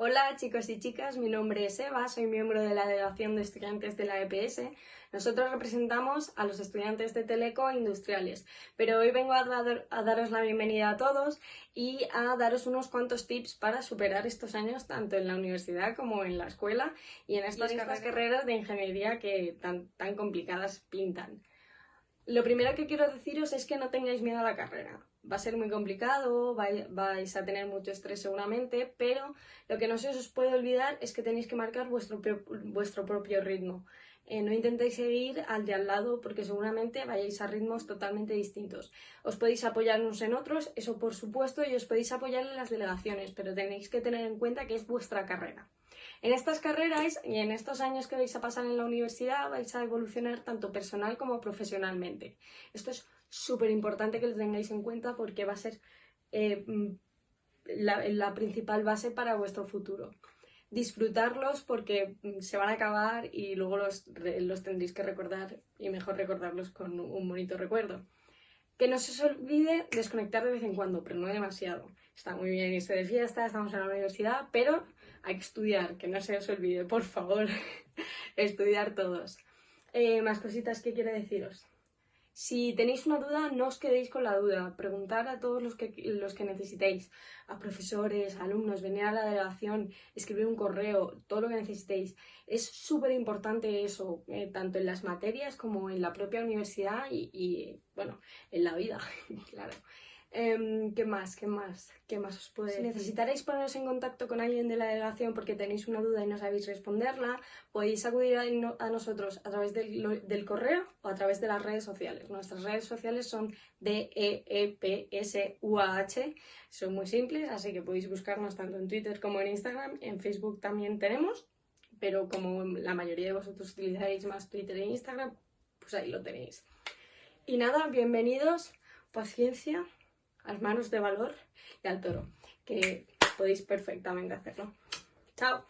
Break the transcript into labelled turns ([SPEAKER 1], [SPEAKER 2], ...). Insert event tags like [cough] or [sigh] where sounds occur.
[SPEAKER 1] Hola chicos y chicas, mi nombre es Eva, soy miembro de la Delegación de Estudiantes de la EPS. Nosotros representamos a los estudiantes de Teleco Industriales, pero hoy vengo a, dar- a daros la bienvenida a todos y a daros unos cuantos tips para superar estos años tanto en la universidad como en la escuela y en estas, carreras- carreras de ingeniería que tan, tan complicadas pintan. Lo primero que quiero deciros es que no tengáis miedo a la carrera. Va a ser muy complicado, vai- vais a tener mucho estrés seguramente, pero lo que no se os puede olvidar es que tenéis que marcar vuestro, vuestro propio ritmo. Eh, no intentéis seguir al de al lado porque seguramente vayáis a ritmos totalmente distintos. Os podéis apoyar unos en otros, eso por supuesto, y os podéis apoyar en las delegaciones, pero tenéis que tener en cuenta que es vuestra carrera. En estas carreras y en estos años que vais a pasar en la universidad vais a evolucionar tanto personal como profesionalmente. Esto es súper importante que lo tengáis en cuenta porque va a ser eh, mm, la, principal base para vuestro futuro. Disfrutarlos porque mm, se van a acabar y luego los, los tendréis que recordar y mejor recordarlos con un bonito recuerdo. Que no se os olvide desconectar de vez en cuando, pero no demasiado. Está muy bien irse de fiesta, estamos en la universidad, pero hay que estudiar, que no se os olvide, por favor. [laughs] estudiar todos. Eh, más cositas que quiero deciros. Si tenéis una duda, no os quedéis con la duda. Preguntar a todos los que, los que necesitéis, a profesores, a alumnos, venir a la delegación, escribir un correo, todo lo que necesitéis. Es súper importante eso, eh, tanto en las materias como en la propia universidad y, y, bueno, en la vida, [laughs] claro. Em, ¿Qué más? ¿Qué más? ¿Qué más os puedo
[SPEAKER 2] Si
[SPEAKER 1] decir? necesitaréis poneros en contacto con alguien de la delegación porque tenéis una duda y no sabéis responderla, podéis acudir a, no- a nosotros a través del, lo- del correo o a través de las redes sociales. Nuestras redes sociales son D-E-E-P-S-U-A-H, son muy simples, así que podéis buscarnos tanto en Twitter como en Instagram. En Facebook también tenemos, pero como la mayoría de vosotros utilizáis más Twitter e Instagram, pues ahí lo tenéis. Y nada, bienvenidos, paciencia, las manos de valor y al toro, que podéis perfectamente hacerlo. Chao.